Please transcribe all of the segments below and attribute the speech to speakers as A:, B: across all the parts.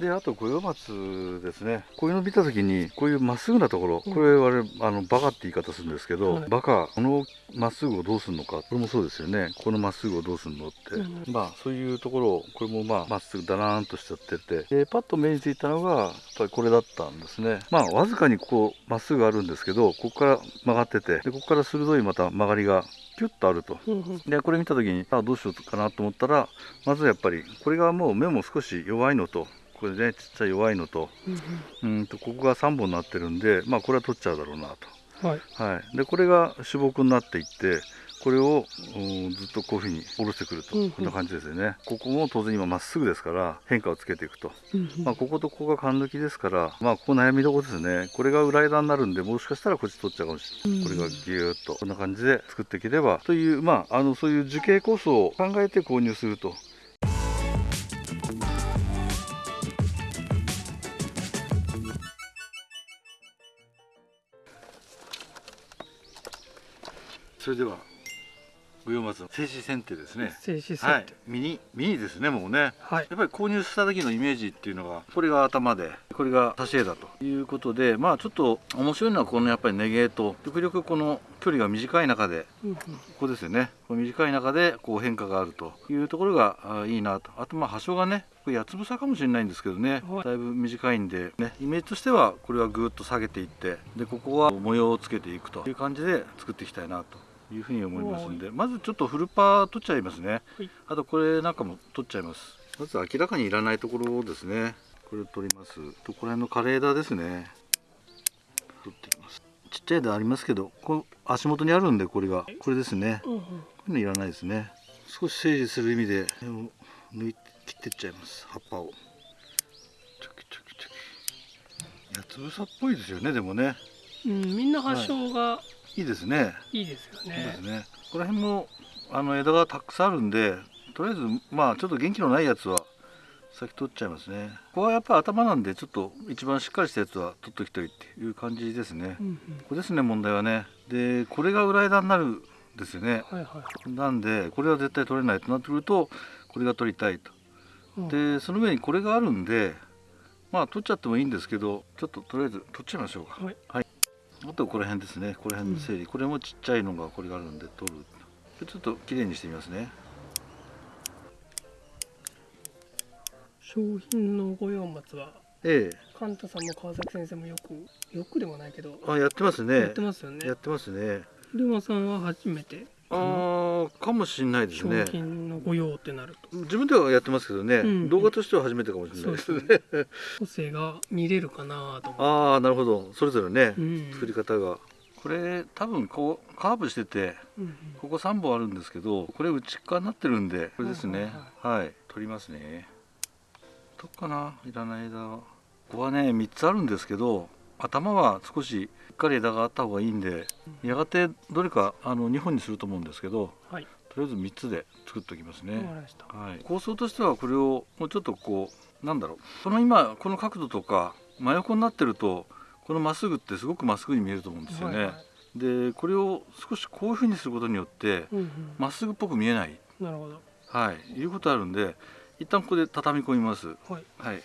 A: であと五葉松ですね。こういうの見た時にこういうまっすぐなところ、これ我々あのバカって言い方するんですけど、
B: はい。
A: バカこのまっすぐをどうするのか。これもそうですよね。このまっすぐをどうするのって、
B: うん。
A: まあそういうところをこれもまあまっすぐだらーんとしちゃってて。でパッと目についたのがやっぱりこれだったんですね。まあわずかにここまっすぐあるんですけどここから曲がってて。でここから鋭いまた曲がりがピュッとあると。でこれ見た時にあどうしようかなと思ったらまずやっぱりこれがもう目も少し弱いのとこれねちっちゃい弱いのと。
B: うん
A: うん。とここが3本になってるんでまあこれは取っちゃうだろうな
B: うんはい。
A: と、はい、でこれが主木になっていってこれをうんずっとこういうふうに下ろしてくると、
B: うんうん。
A: こんな感じですよね。ここも当然今まっすぐですから変化をつけていくと、
B: うんうん。
A: まあ、こことここが勘抜きですからまあここ悩みどころですね。これが裏枝になるんでもしかしたらこっち取っちゃうかもしれない、
B: うん。
A: これがギューッと。こんな感じで作っていければというまああのそういう樹形構想を考えて購入するとそれでは五葉松の静止剪定ですね。
B: 静止設
A: はい。
B: 定
A: ミニミニですねもうね。
B: はい。
A: やっぱり購入した時のイメージっていうのがこれが頭でこれが差し枝ということでまあちょっと面白いのはこのやっぱりネゲと極力この距離が短い中でここですよね。この短い中でこう変化があるというところがあいいなと。あとまあ葉章がねこれ八つ房かもしれないんですけどね、
B: はい。
A: だいぶ短いんで、ね、イメージとしてはこれはぐーっと下げていってでここは模様をつけていくという感じで作っていきたいなというふうに思いますんでまずちょっとフルパー取っちゃいますね、
B: はい。
A: あとこれなんかも取っちゃいます。まず明らかにいらないところですね。これを取ります。とこの辺の枯れ枝ですね。取っていきます。ちっちゃい枝ありますけどこの足元にあるんでこれが。これですね。
B: うんうん。
A: こういうのいらないですね。少し整理する意味で抜いて切ってっちゃいます。葉っぱを。チョキチョキチョキ。八つ房っぽいですよねでもね。
B: うんみんな発祥が
A: いいですね。
B: いいですよ
A: いいです
B: ね。
A: ねこの辺もあの枝がたくさんあるんでとりあえずまあちょっと元気のないやつは先取っちゃいますね。ここはやっぱ頭なんでちょっと一番しっかりしたやつは取っときたいっていう感じですね、
B: うんうん。
A: ここですね問題はね。でこれが裏枝になるんですよね。
B: はいはい
A: なんでこれは絶対取れないとなってくるとこれが取りたいと。
B: うん。
A: でその上にこれがあるんでまあ取っちゃってもいいんですけどちょっととりあえず取っちゃいましょうか。
B: はい
A: あとこの辺ですね。この辺の整理、これもちっちゃいのがこれがあるんで取る。でちょっときれいにしてみますね。
B: 商品の五葉松は
A: え
B: カンタさんも川崎先生もよくよくでもないけど
A: えあやってますね。
B: やってますよね。
A: やってますね。
B: ルマさんは初めて
A: あーかもしれないです
B: 商
A: ね
B: 品の御用ってなると。
A: 自分ではやってますけどね、
B: うん。
A: 動画としては初めてかもしれないですね。
B: 個性が見れるかなと思
A: ああなるほど。それぞれね、
B: う、うん、
A: 作り方が。これ多分こうカーブしてて
B: うん
A: ここ3本あるんですけどこれ内側になってるんでこれですね。
B: はい
A: はい、取りますね。どっかないらない枝は。ここはね3つあるんですけど頭は少ししっかり枝があった方がいいんでやがてどれかあの2本にすると思うんですけど
B: はい。
A: とりあえず3つで作っておきますね。はい、構想としてはこれをもうちょっとこうなんだろう。この今この角度とか真横になってるとこのまっすぐってすごくまっすぐに見えると思うんですよね、
B: はいはい。
A: でこれを少しこういう風にすることによって
B: うんうん。
A: まっすぐっぽく見えない。
B: なるほど。
A: はい。いうことあるんで一旦ここで畳み込みます。
B: はい。
A: はい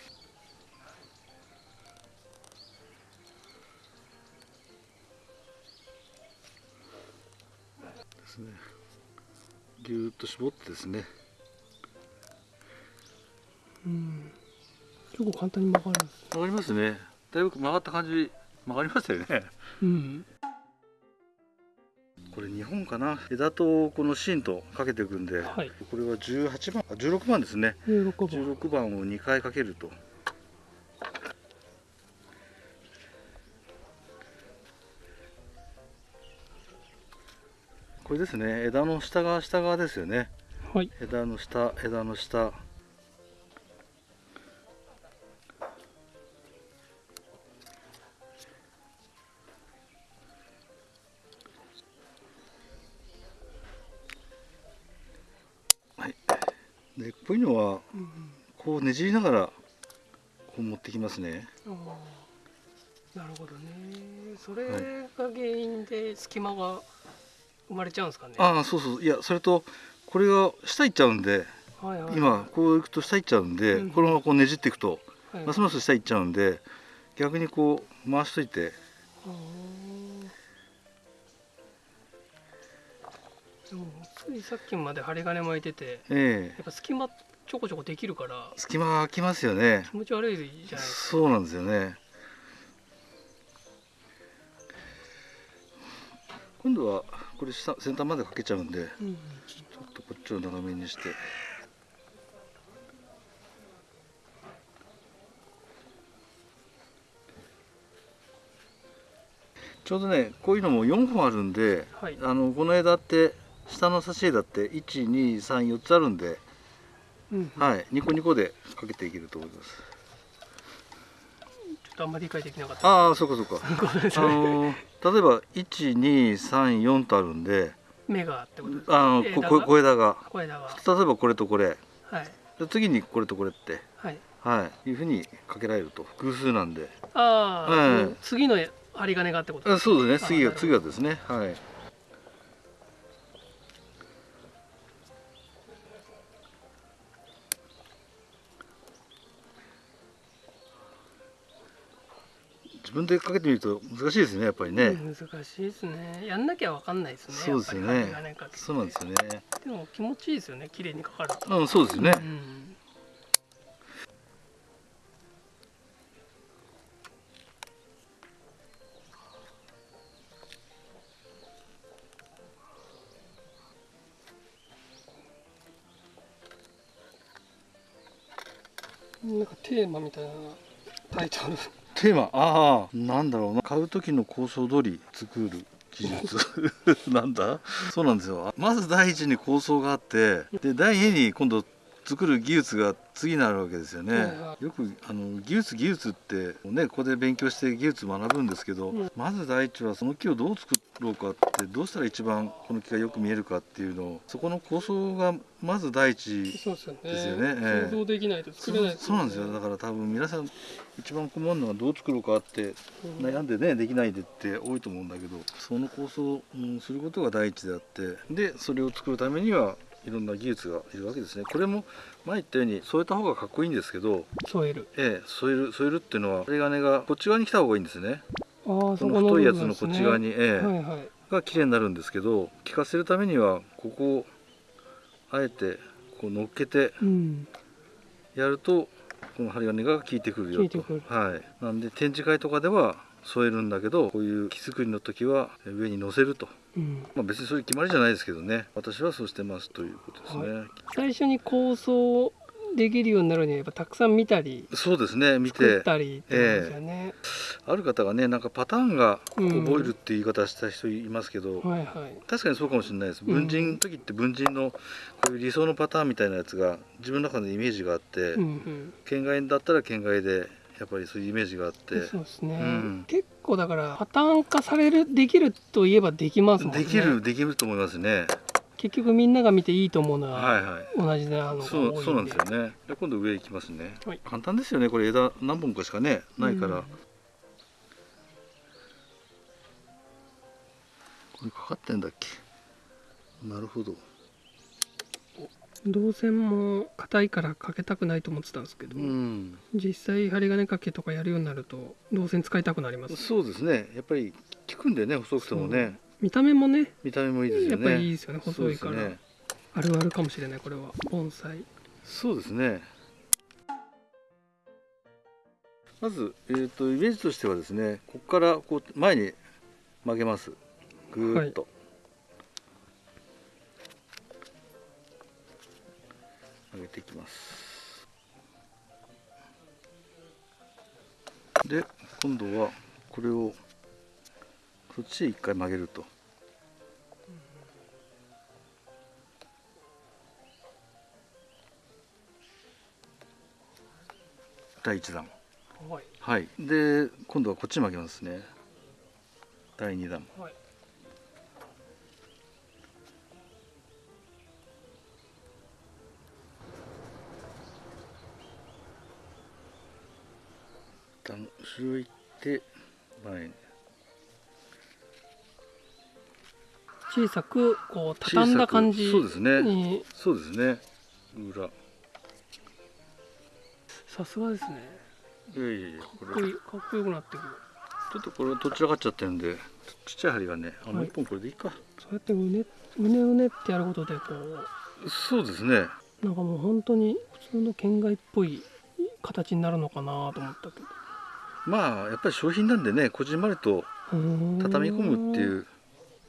A: ですね。ぎゅーっと絞ってですね。
B: うん。結構簡単に曲がる
A: 曲がりますね。だいぶ曲がった感じ曲がりましたよね。
B: うん。
A: これ2本かな？枝とこの芯とかけていくんで、
B: はい。
A: これは18番あ16番ですね。
B: 16番。
A: 16番を2回かけるとこれですね。枝の下側下側ですよね。
B: はい。
A: 枝の下枝の下。はい。でこういうのはこうねじりながらこう持ってきますね。
B: なるほどね。それが原因で隙間が生まれちゃうんですかね？
A: ああそうそう。いやそれとこれが下行っちゃうんで
B: はいはい。
A: 今こういくと下行っちゃうんで、
B: うん。
A: このままこうねじっていくと
B: はい。
A: ますます下行っちゃうんで逆にこう回しといて。
B: でもついさっきまで針金巻いてて
A: ええ。
B: やっぱ隙間ちょこちょこできるから
A: 隙間が空きますよね。
B: 気持ち悪いじゃないですか。
A: そうなんですよね。今度はこれ下先端までかけちゃうんで
B: うん
A: ちょっとこっちを長めにして。ちょうどねこういうのも4本あるんで
B: はい。
A: あのこの枝って下の差し枝って1234つあるんで、
B: うん
A: はい、ニコニコでかけていけると思います。
B: ちょっとあんまり理解できなかった。
A: ああそうかそうか。あのー例えば1234とあるんで
B: 目がってことです
A: あのここ小枝が。
B: 小枝が。
A: 例えばこれとこれ。
B: はい。
A: で次にこれとこれって。
B: はい。
A: はい。いうふうにかけられると。偶数なんで。
B: ああ、
A: はい。
B: 次の針金がってこと
A: あそうですね。次
B: あなるほど。
A: が次がですね。はい分でかけてみると難しいですねやっぱりね、
B: 難しいですね。やんなきゃわかんないですね
A: そうですね。そうなんですよね。
B: でも気持ちいいですよね綺麗にかかると、
A: うんそうですよね。
B: うん。なんかテーマみたいなタイトル
A: テーマああなんだろうな。買う時の構想通り作る技術。なんだ？そうなんですよ。まず第一に構想があってで第二に今度作る技術が次になるわけですよね、よくあの技術技術ってねここで勉強して技術学ぶんですけど、
B: うん。
A: まず第一はその木をどう作ろうかってどうしたら一番この木がよく見えるかっていうのをそこの構想がまず第一
B: ですよね。
A: よね。ええ。
B: 想像できないと
A: そ
B: 作れない
A: うそうなんですよ。だから多分皆さん一番困るのはどう作ろうかって
B: うん
A: 悩んでねできないでって多いと思うんだけどその構想を、うんすることが第一であってでそれを作るためにはいろんな技術がいるわけですね。これも前言ったように添えた方がかっこいいんですけど、
B: 添える。
A: ええ、添える添えるっていうのは針金がこっち側に来た方がいいんですねこ
B: の
A: の太いやつのこっち側に、ええ。
B: はいはい。
A: が綺麗になるんですけど効かせるためにはここをあえてこう乗っけて
B: うん。
A: やるとこの針金が効いてくるよと。はい、なんで展示会とかでは添えるんだけどこういう木作りの時は上に乗せると、
B: うん。
A: まあ、別にそういう決まりじゃないですけどね。私はそうしてますということですね、
B: 最初に構想できるようになるにはやっぱたくさん見たり
A: そうですね見
B: て。たりってですよね、
A: ある方がねなんかパターンが
B: うん。
A: 覚えるっていう言い方した人いますけど、
B: はいはい。
A: 確かにそうかもしれないです。
B: うん。
A: 文人の時って文人のこういう理想のパターンみたいなやつが自分の中でイメージがあって、
B: うんうん。
A: 県外だったら県外でやっぱりそういうイメージがあって。
B: そうですね、
A: うん。
B: 結構だからパターン化されるできるといえばできますもんね。
A: できるできると思いますね
B: 結局みんなが見ていいと思うの
A: は
B: はい
A: はい。
B: 同じなのが多いんで
A: そうそうなんですよね。で今度上行きますね、
B: はい。
A: 簡単ですよね。これ枝何本かしかねないから、
B: うん。
A: これかかってんだっけ？なるほど。
B: 銅線も硬いからかけたくないと思ってたんですけど、
A: うん。
B: 実際針金かけとかやるようになると銅線使いたくなります
A: そうですね。やっぱり効くんでね細くてもね
B: 見た目もね
A: 見た目もいいですよね。
B: やっぱりいいですよね細いから、
A: ね。
B: あるあるかもしれないこれは。盆栽。
A: そうですね。まず、えー、とイメージとしてはですねここからこう前に曲げます。ぐーっと、上げていきます。で今度はこれをそっちへ一回曲げると。第一段
B: はい。
A: はい。で今度はこっち曲げますね。第二弾。
B: はい。
A: 一旦後ろ行って前に
B: 小さくこう畳んだ感じ
A: そうですね。
B: に。
A: そうですね。裏。
B: さすがですね。
A: いやいやいやこれ
B: かっこいいかっこよくなってくる。
A: ちょっとこれどちらかっちゃってるんでちっちゃい針がねあもう
B: はい。
A: 一本これでいいか、
B: そうやってうねうねうねってやることでこう。
A: そうですね。
B: なんかもう本当に普通の県外っぽい形になるのかなと思ったけど。
A: まあやっぱり商品なんでねこじんまりと畳み込むっていう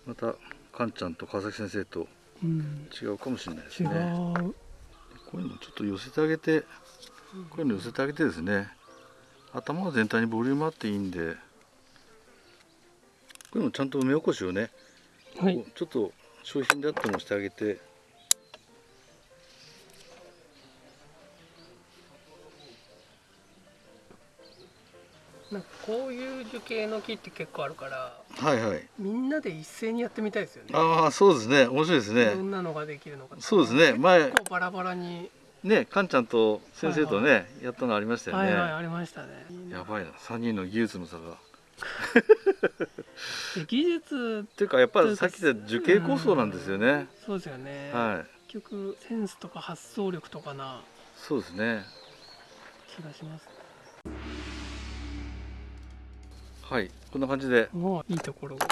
A: またカンちゃんと川崎先生と
B: うん。
A: 違うかもしれないです
B: 違う、
A: ねこういうのちょっと寄せてあげて。こういうの寄せてあげてですね。頭が全体にボリュームあっていいんで。こういうのちゃんと目起こしをね、
B: はい。
A: ちょっと商品であってもしてあげて
B: なんかこういう樹形の木って結構あるから
A: はいはい。
B: みんなで一斉にやってみたいですよね。
A: ああそうですね。面白いですね。
B: どんなのができるのか
A: そうですね。前
B: 結構バラバラに、
A: ねカンちゃんと先生とね、やったのありましたよね、
B: はいはいありましたね。
A: やばいな。3人の技術の差が。
B: で 技術
A: っていうかやっぱりさっき言った樹形構想なんですよね、
B: そうですよね、
A: はい。
B: 結局センスとか発想力とかな
A: そうですね。
B: 気がします
A: はい。こんな感じで。
B: もういいところが。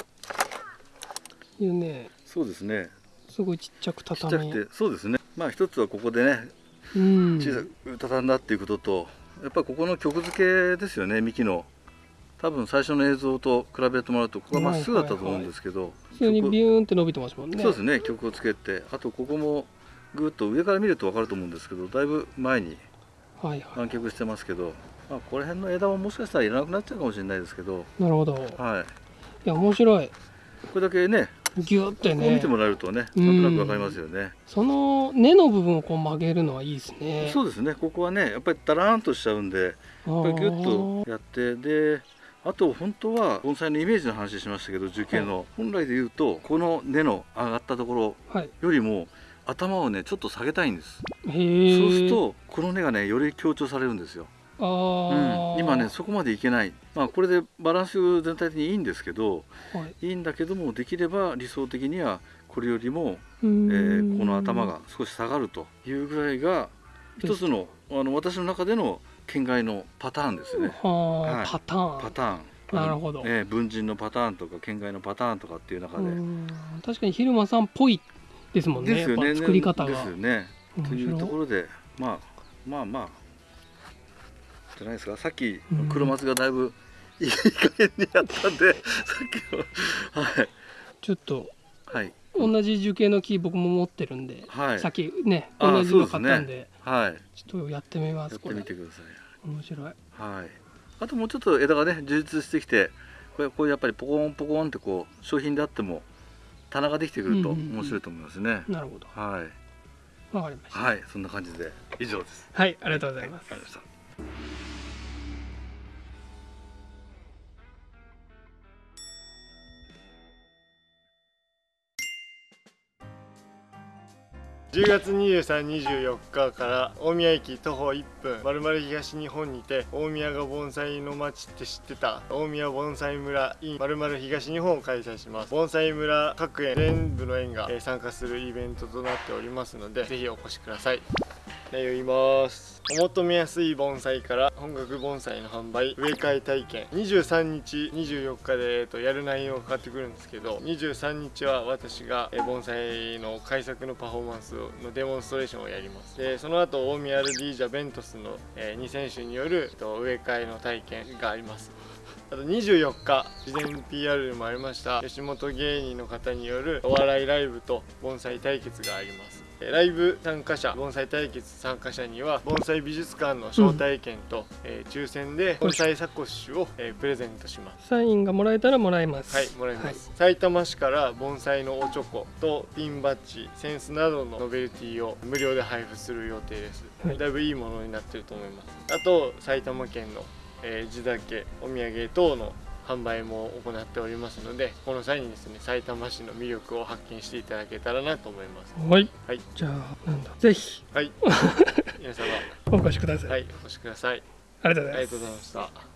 B: いうね。
A: そうですね。
B: すごいちっちゃく
A: ちっちゃ
B: 畳
A: くて。そうですね。まあ一つはここでね
B: うん。
A: 小さく畳んだっていうことと、やっぱりここの曲付けですよね幹の。多分最初の映像と比べてもらうとここがまっすぐだったと思うんですけど、
B: 普通に
A: 曲。
B: ビューンって伸びてますもんね。
A: そうですね曲をつけて。あとここもぐっと上から見ると分かると思うんですけどだいぶ前に
B: はいは
A: 湾曲してますけど、まあ、この辺の枝ももしかしたらいらなくなっちゃうかもしれないですけど、
B: いなるほど。い
A: はい、
B: や面白い。
A: これだけね
B: ギュってね。
A: こ見てもらえるとねなんとなく分かりますよね。
B: その根の部分をこう曲げるのはいいですね。
A: そうですね。ここはねやっぱりダラーンとしちゃうんでやっぱりギュッとやってであと本当は盆栽のイメージの話しましたけど樹形の、本来で言うとこの根の上がったところ
B: はい。
A: よりも頭をねちょっと下げたいんです、そうするとこの根がねより強調されるんですよ、
B: あ
A: うん。
B: ー、
A: 今ねそこまでいけない。まあこれでバランス全体的にいいんですけど
B: はい。
A: いいんだけどもできれば理想的にはこれよりも、えーこの頭が少し下がるというぐらいが一つのあの私の中での県外のパターンですね。
B: は
A: い。
B: パターン。
A: パターン。
B: なるほど。
A: えー文人のパターンとか県外のパターンとかっていう中で、
B: うん。確かに昼間さんっぽいですもんね
A: ですよね。
B: 作り方が。
A: ですよね。というところでまあまあまあじゃないですか。さっき
B: うん。
A: 黒松がだいぶいい加減にやったんで さっきのはい。
B: ちょっと
A: はい。
B: 同じ樹形の木僕も持ってるんで、
A: はい。
B: さっきね同じの買ったんで
A: はい。
B: ちょっとやってみま
A: やってみてください。
B: 面白い。
A: はい。あともうちょっと枝がね充実してきてこれこうやっぱりポコンポコンってこう商品であっても棚ができてくると
B: うんうんうん。
A: 面白いと思いますね、
B: なるほど。
A: はい。
B: わかりました。
A: はい。そんな感じで。以上です。
B: はい。ありがとうございます、
A: はい。ありがとうございました
C: 10月23、24日から大宮駅徒歩1分まるまる東日本にて大宮が盆栽の街って知ってた？大宮盆栽村 in まるまる東日本を開催します。盆栽村各園全部の園が参加するイベントとなっておりますのでぜひお越しください。内容言います。お求めやすい盆栽から本格盆栽の販売植え替え体験。23日24日で、えーとやる内容が変わってくるんですけど23日は私がえ盆栽の改作のパフォーマンスのデモンストレーションをやります。でその後大宮アルディージャベントスの、え2選手による、えーと植え替えの体験があります。あと24日事前 PR でもありました吉本芸人の方によるお笑いライブと盆栽対決があります。ライブ参加者盆栽対決参加者には盆栽美術館の招待券と、えー抽選で盆栽サコッシュを、えープレゼントします。
B: サインがもらえたらもらえます。
C: はい、もらいます、埼玉市から盆栽のおちょことピンバッジセンスなどのノベルティを無料で配布する予定です、
B: はい。
C: だいぶいいものになってると思います。あと埼玉県の、えー地酒お土産等の販売も行っておりますのでこの際にですね埼玉市の魅力を発見していただけたらなと思います。
B: はい、
C: はい。
B: じゃあなんだ？ぜひ。
C: はい。皆様。
B: お越しください、
C: はいお越しください。
B: ありがとうございます。
C: ありがとうございました